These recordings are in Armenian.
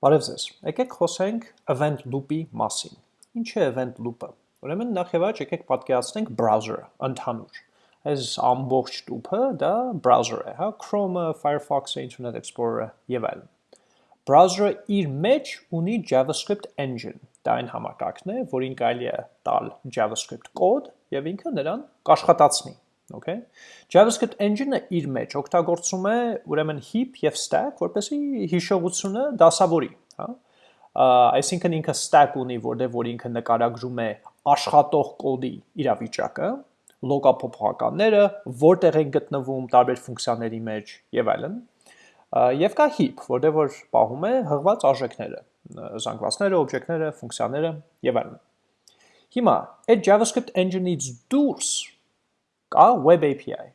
Բարև ձեզ։ Եկեք խոսենք event loop-ի մասին։ Ինչ է event loop-ը։ Ուրեմն նախ եւ առաջ եկեք պատկերացնենք browser-ը, ընդհանուր։ Այս ամբողջ տուփը դա browser է, հա, Chrome-ը, Firefox-ը, Internet Explorer-ը եւ այլն։ Browser-ը իր մեջ ունի JavaScript engine։ Դա այն համակարգն է, որին կարելի է տալ JavaScript կոդ եւ ինքը նրան կաշխատացնի, okay. JavaScript engine-ը իր մեջ օգտագործում է ուրեմն heap եւ stack, որպեսզի հիշողությունը դասավորի, հա այսինքն ինքը stack ունի, որտեղ որ ինքը նկարագրում է աշխատող կոդի իրավիճակը, լոկափոփոխականները, որտեղ են գտնվում տարբեր ֆունկցիաների մեջ եւ այլն։ Եվ կա heap, որտեղ որ պահում է հղված արժեքները, զանգվածները, օբյեկտները, ֆունկցիաները եւ այլն։ Հիմա այդ JavaScript engine-ից դուրս կա web API,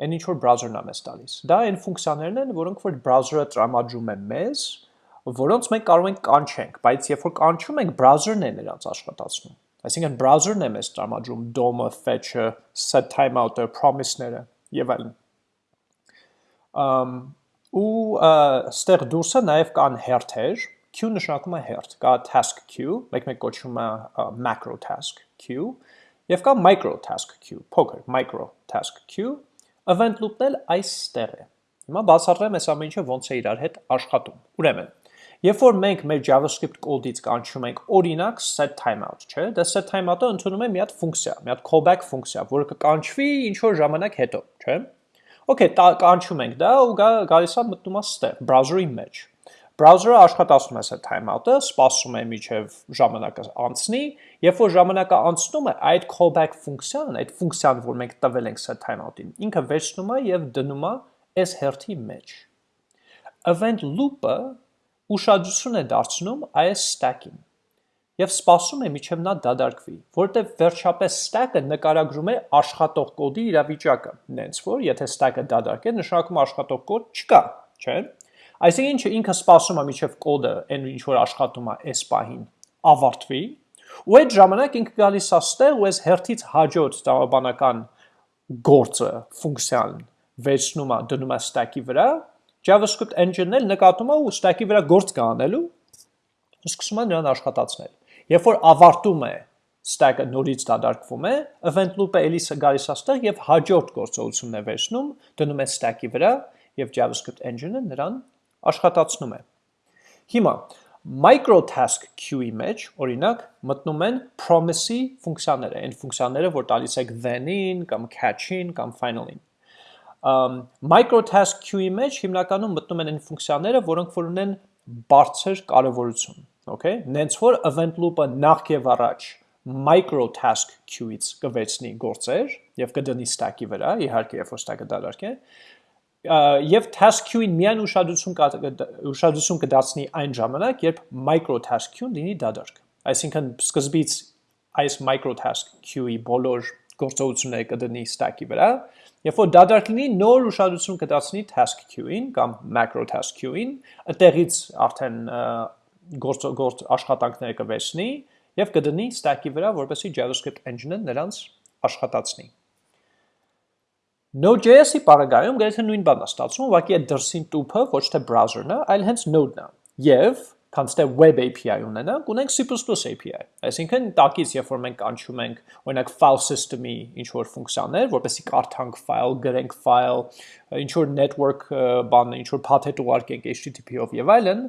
այն ինչ որ browser-ն է մեզ տալիս։ Դա այն ֆունկցիաներն են, որոնք որ browser-ը տրամադրում է մեզ, որոնց մենք կարող ենք կանչենք, բայց երբ որ կանչում ենք, browser-ն է նրանց աշխատացնում։ Այսինքն browser-ն է մեզ տրամադրում DOM-ը, fetch-ը, set timeout-ը, promise-ները եւ այլն։ Ամ ու ստեղ դուրսը նաև կան հերթեր, queue նշանակում է հերթ, կա task queue, մեկ-մեկ կոչվում է macro task queue, Եվ կա micro task queue, փոքր micro task queue, event loop-ն էլ այստեղ է։ Հիմա բացատրեմ այս ամեն ինչը ոնց է իրար հետ աշխատում։ Ուրեմն, երբ որ մենք մեր JavaScript կոդից կանչում ենք օրինակ set timeout, չէ՞, դա set timeout-ը ընդունում է մի հատ ֆունկցիա, մի հատ callback ֆունկցիա, որը կկանչվի ինչ որ ժամանակ հետո, չէ՞։ Okay, կանչում ենք դա ու գա գալիս է մտնում է ստեղ browser-ի մեջ։ Browser-ը աշխատացնում է set timeout-ը, սպասում է միջև ժամանակը անցնի, երբ որ ժամանակը անցնում է, այդ callback ֆունկցիան, այդ ֆունկցիան, որ մենք տվել ենք set timeout-ին, ինքը վերցնում է եւ դնում է այս հերթի մեջ։ Event loop-ը ուշադրություն է դարձնում այս stack-ին եւ սպասում է միջև նա դադարքվի, որտեղ վերջապես stack-ը նկարագրում է աշխատող կոդի իրավիճակը։ Նենց որ, եթե stack-ը դադարք է, նշանակում աշխատող կոդ չկա, չէ՞։ Այսինքն ինչ ինքը սպասում է միջև կոդը, այն ինչ որ աշխատում է այս պահին, ավարտվի, ու այդ ժամանակ ինքը գալիս է ստեղ ու այս հերթից հաջորդ տրամաբանական գործը, ֆունկցիան վերցնում է, դնում է stack-ի վրա, JavaScript engine-ն էլ նկատում է ու stack-ի վրա գործ կանելու, սկսում է նրան աշխատացնել։ Երբ որ ավարտում է stack-ը նորից դադարքվում է, event loop-ը էլի գալիս է ստեղ եւ հաջորդ գործողությունն է վերցնում, դնում է stack-ի վրա եւ JavaScript engine-ը նրան աշխատացնում է։ Հիմա micro task queue-ի մեջ, օրինակ, մտնում են promise-ի ֆունկցիաները, այն ֆունկցիաները, որ տալիս եք then-ին կամ catch-ին կամ final-ին։ Um, micro task queue-ի մեջ հիմնականում մտնում են այն ֆունկցիաները, որոնք որ ունեն բարձր կարևորություն, okay? Նենց որ event loop-ը նախ եւ առաջ micro task queue-ից կվերցնի գործեր եւ կդնի stack-ի վրա, իհարկե, երբ որ stack-ը դարարք է, եւ task queue-ին միայն ուշադրություն ուշադրություն կդարձնի այն ժամանակ, երբ micro task queue-ն լինի դադարք։ Այսինքն սկզբից այս micro task queue-ի բոլոր գործողությունները կդնի stack-ի վրա, երբ որ դադարք լինի, նոր ուշադրություն կդարձնի task queue-ին կամ macro task queue-ին, այդտեղից արդեն գործ գործ աշխատանքները կվերցնի եւ կդնի stack-ի վրա, որպեսզի JavaScript engine-ը նրանց աշխատացնի։ Node.js-ի պարագայում գրեթե նույն բանն է ստացվում, ուղղակի այդ դրսին տուփը ոչ թե browser-ն է, այլ հենց node-ն է։ Եվ քանց թե web API ունենանք, ունենք C++ API։ Այսինքն տակից, երբ որ մենք անցում ենք, օրինակ file system-ի ինչ որ ֆունկցիաներ, որպեսզի կարդանք file, գրենք file, ինչ որ network բանը, ինչ որ path-ը ուղարկենք HTTP-ով եւ այլն,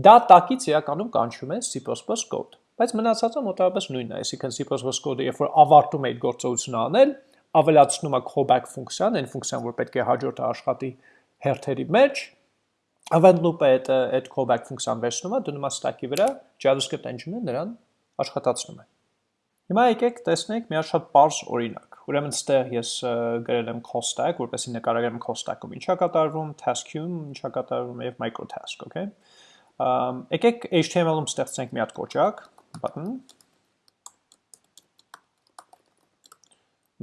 դա տակից իրականում կանչում է C++ code։ Բայց մնացածը մոտավորապես նույնն է, այսինքն C++ code-ը երբ որ ավարտում է այդ գործողությունը անել, ավելացնում է callback ֆունկցիան, այն ֆունկցիան, որ պետք է հաջորդը աշխատի հերթերի մեջ, event loop-ը այդ այդ callback ֆունկցիան վերցնում է, դնում է stack-ի վրա, JavaScript engine-ը նրան աշխատացնում է։ Հիմա եկեք տեսնենք մի շատ པարզ օրինակ։ Ուրեմն ստեղ ես գրել եմ call stack, որպեսզի նկարագրեմ call stack-ում ինչա կատարվում, task queue-ում ինչա կատարվում եւ micro task, okay։ Եկեք HTML-ում ստեղծենք մի հատ կոճակ, button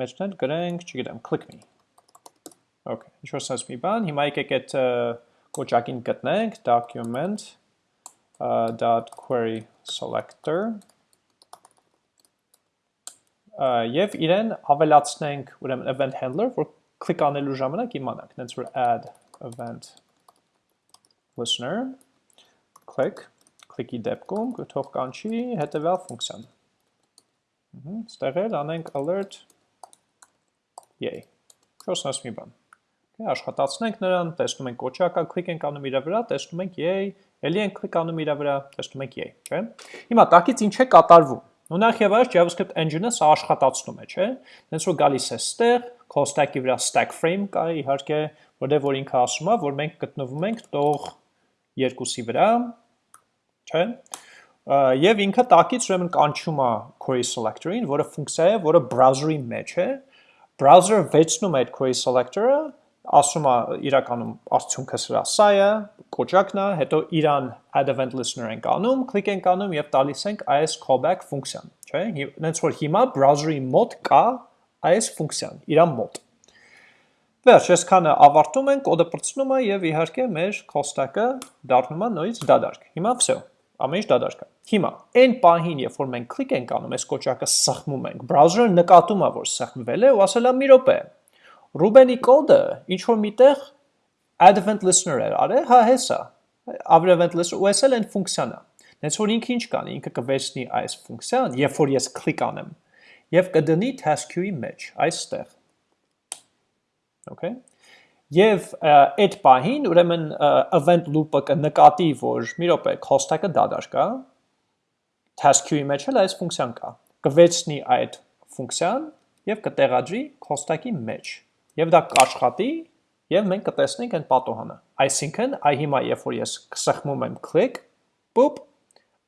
մեջնել գրենք, չգիտեմ, click me։ Okay, ինչ որ sense մի բան, հիմա եկեք այդ կոճակին գտնենք, document dot query selector եւ իրեն ավելացնենք ուրեմն event handler, որ click անելու ժամանակ իմանանք, նենց որ add event listener click click-ի դեպքում թող կանչի հետևյալ ֆունկցիան։ Ստեղ էլ անենք alert yay։ Չոսնաս մի բան։ Աշխատացնենք նրան, տեսնում ենք կոչակա, click ենք անում իր վրա, տեսնում ենք yay, ելի ենք click անում իր վրա, տեսնում ենք yay, չէ։ Հիմա տակից ինչ է կատարվում։ ու նախ եւ առաջ JavaScript engine-ը սա աշխատացնում է, չէ։ Դենց որ գալիս է ստեղ, քո stack-ի վրա stack frame կա, իհարկե, որտեղ որ ինքը ասում է, որ մենք գտնվում ենք տող երկուսի վրա, չէ։ Եվ ինքը տակից ուրեմն կանչում է query selector-ին, որը ֆունկցիա է, որը browser-ի մեջ է։ Browser-ը վեցնում է այդ query selector-ը, ասում է իրականում արդյունքը սրա սա է, կոճակն է, հետո իրան add event listener ենք անում, click ենք անում եւ տալիս ենք այս callback ֆունկցիան, չէ՞։ Հենց որ հիմա browser-ի մոտ կա այս ֆունկցիան, իրան մոտ։ Վերջ, այսքանը ավարտում ենք, կոդը պրծնում է եւ իհարկե մեր stack-ը դառնում է նույնիսկ դադարք։ Հիմա վсё, ամեն ինչ դադարք է։ Հիմա, այն պահին, երբ որ մենք click ենք անում, այս կոճակը սխմում ենք, browser-ը նկատում է, որ սխմվել է ու ասել է՝ «Մի րոպե, Ruben-ի կոդը ինչ որ միտեղ add event listener էր արել, հա հեսա։ Add event listener ու էս էլ այն ֆունկցիան է։ Դենց որ ինքը ինչ կանի, ինքը կվերցնի այս ֆունկցիան, երբ որ ես click անեմ, եւ կդնի task queue-ի մեջ, այստեղ։ Okay։ Եվ այդ պահին ուրեմն event loop-ը կնկատի, որ մի րոպե stack-ը դադար կա, task queue-ի մեջ էլ այս ֆունկցիան կա։ Կվերցնի այդ ֆունկցիան եւ կտեղադրի stack-ի մեջ եւ դա կաշխատի եւ մենք կտեսնենք այն պատոհանը։ Այսինքն, այ հիմա երբ որ ես սխմում եմ click, պուպ,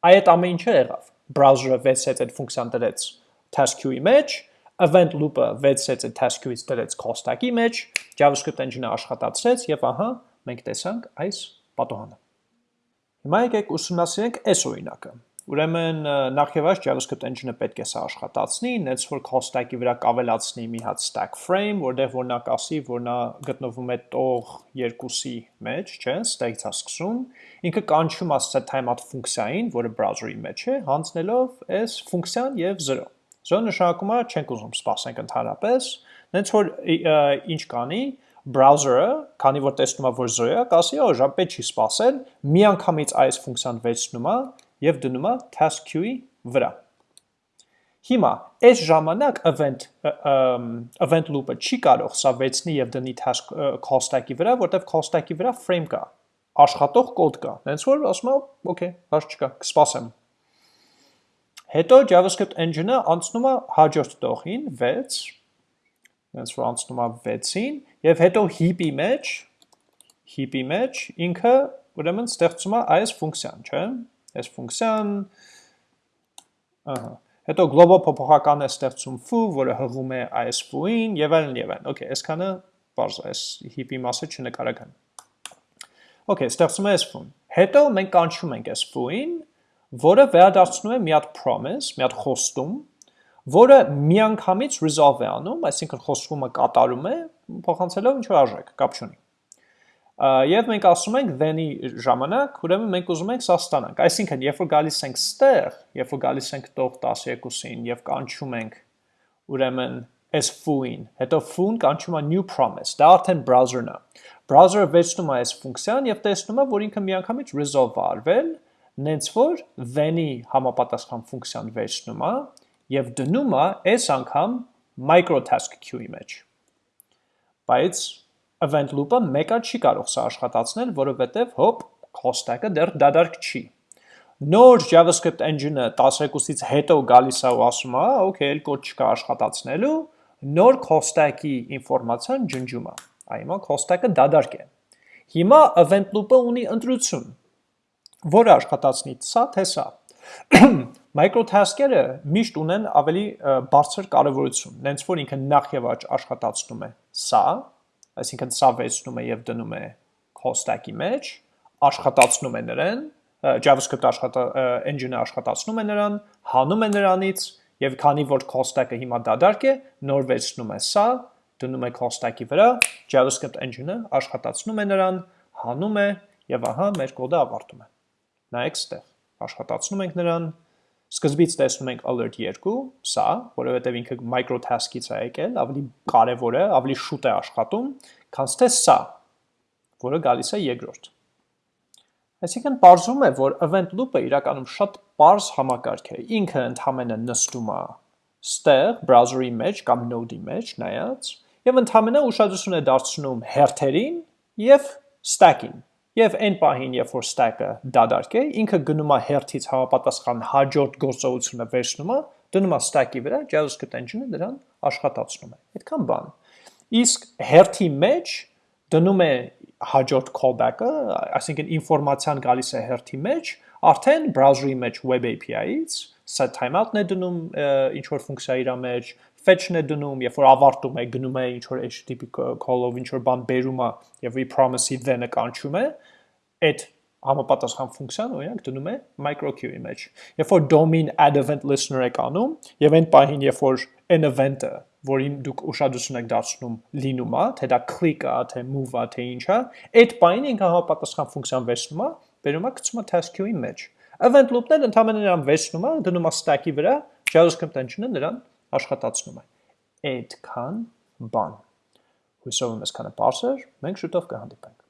այդ ամեն ինչը եղավ։ Browser-ը վեցեց այդ ֆունկցիան դրեց task queue-ի մեջ, event loop-ը վեցեց այդ task queue-ից դրեց stack-ի մեջ, JavaScript engine-ը աշխատացրեց եւ ահա մենք տեսանք այս պատոհանը։ Հիմա եկեք ուսումնասիրենք այս օրինակը։ Ուրեմն նախ եւ առաջ JavaScript engine-ը պետք է սա աշխատացնի, նենց որ stack-ի վրա կավելացնի մի հատ stack frame, որտեղ որ նա կասի, որ նա գտնվում է տող երկուսի մեջ, չէ, stack-ից է սկսում, ինքը կանչում է set timeout ֆունկցիային, որը browser-ի մեջ է, հանձնելով այս ֆունկցիան եւ 0։ 0 նշանակում է չենք ուզում սպասենք ընդհանրապես, նենց որ ինչ կանի, browser-ը, քանի որ տեսնում է, որ 0 է, կասի, օ, ժամ պետք չի սպասել, միանգամից այս ֆունկցիան վերցնում է եւ դնում է task queue-ի վրա։ Հիմա այս ժամանակ event event loop-ը չի կարող սա վերցնի եւ դնի task call stack-ի վրա, որտեվ call stack-ի վրա frame կա, աշխատող կոդ կա։ Հենց որ ասում է, okay, հարց չկա, կսպասեմ։ Հետո JavaScript engine-ը անցնում է հաջորդ տողին 6, հենց որ անցնում է 6-ին եւ հետո heap-ի մեջ heap-ի մեջ ինքը ուրեմն ստեղծում է այս ֆունկցիան, չէ՞ այս ֆունկցիան, ահա, հետո global փոփոխական է ստեղծում foo, որը հղում է այս foo-ին եւ այլն եւ այլն։ Okay, այսքանը բարձ է, այս հիպի մասը չնկարագրեմ։ Okay, ստեղծում է այս foo-ն։ Հետո մենք կանչում ենք այս foo-ին, որը վերադարձնում է մի հատ promise, մի հատ խոստում, որը միանգամից resolve է անում, այսինքն խոստումը կատարում է, փոխանցելով ինչ որ արժեք, կապ չունի եւ մենք ասում ենք then-ի ժամանակ, ուրեմն մենք ուզում ենք սա ստանանք։ Այսինքն, երբ որ գալիս ենք ստեղ, երբ որ գալիս ենք տող 12-ին եւ կանչում ենք ուրեմն այս foo-ին, հետո foo-ն կանչում է new promise, դա արդեն browser-ն է։ Browser-ը վերցնում է այս ֆունկցիան եւ տեսնում է, որ ինքը միանգամից resolve արվել, նենց որ then-ի համապատասխան ֆունկցիան վերցնում է եւ դնում է այս անգամ micro task queue-ի մեջ։ Բայց event loop-ը մեկը չի կարող սա աշխատացնել, որովհետև հոպ, call stack-ը դեռ դադարք չի։ Նոր JavaScript engine-ը 12-ից հետո գալիս է ու ասում է, okay, էլ կոդ չկա աշխատացնելու, նոր call stack-ի ինֆորմացիան ջնջում է։ Այմա call stack-ը դադարք է։ Հիմա event loop-ը ունի ընտրություն, որը աշխատացնի սա թե սա։ Microtask-երը միշտ ունեն ավելի բարձր կարևորություն, նենց որ ինքը նախ եւ առաջ աշխատացնում է սա, այսինքն սա վերցնում է եւ դնում է stack-ի մեջ, աշխատացնում է նրան, JavaScript աշխատա engine-ը աշխատացնում է նրան, հանում է նրանից եւ քանի որ stack-ը հիմա դադարք է, նոր վերցնում է սա, դնում է stack-ի վրա, JavaScript engine-ը աշխատացնում է նրան, հանում է եւ ահա մեր կոդը ավարտում է։ Նայեք ստեղ, աշխատացնում ենք նրան, Սկզբից տեսնում ենք alert 2, սա, որովհետև ինքը micro task-ից է եկել, ավելի կարևոր է, ավելի շուտ է աշխատում, քան թե սա, որը գալիս է երկրորդ։ Այսինքն բարձում է, որ event loop-ը իրականում շատ པարզ համակարգ է։ Ինքը ընդհանրապես նստում է ստեղ browser-ի մեջ կամ node-ի մեջ նայած եւ ընդհանրապես ուշադրություն է դարձնում հերթերին եւ stack-ին։ Եվ այն պահին, երբ որ stack-ը դադարք է, ինքը գնում է հերթից համապատասխան հաջորդ գործողությունը վերցնում է, դնում է stack-ի վրա, JavaScript engine-ը դրան աշխատացնում է։ Այդքան բան։ Իսկ հերթի մեջ դնում է հաջորդ callback-ը, այսինքն ինֆորմացիան գալիս է հերթի մեջ, արդեն browser-ի մեջ web API-ից set timeout-ն է դնում ինչ որ ֆունկցիա իր մեջ, fetch-ն է դնում, երբ որ ավարտում է, գնում է ինչ որ HTTP call-ով ինչ որ բան բերում է եւ we promise-ի then-ը կանչում է, այդ համապատասխան ֆունկցիան օրինակ դնում է micro-queue-ի մեջ։ Երբ որ domain add event listener եք անում եւ այն պահին, երբ որ an event-ը որին դուք ուշադրություն եք դարձնում լինում է, թե դա click-ա, թե move-ա, թե ինչ-ա, այդ բանը ինքը համապատասխան ֆունկցիան վերցնում է, բերում է գցում է task queue-ի մեջ։ Event loop-ն ընդհանրապես նրան վերցնում է, դնում է stack-ի վրա, JavaScript engine-ը նրան աշխատացնում է։ Այդքան բան։ Հույսով եմ այսքանը բարձր, մենք շուտով կհանդիպենք։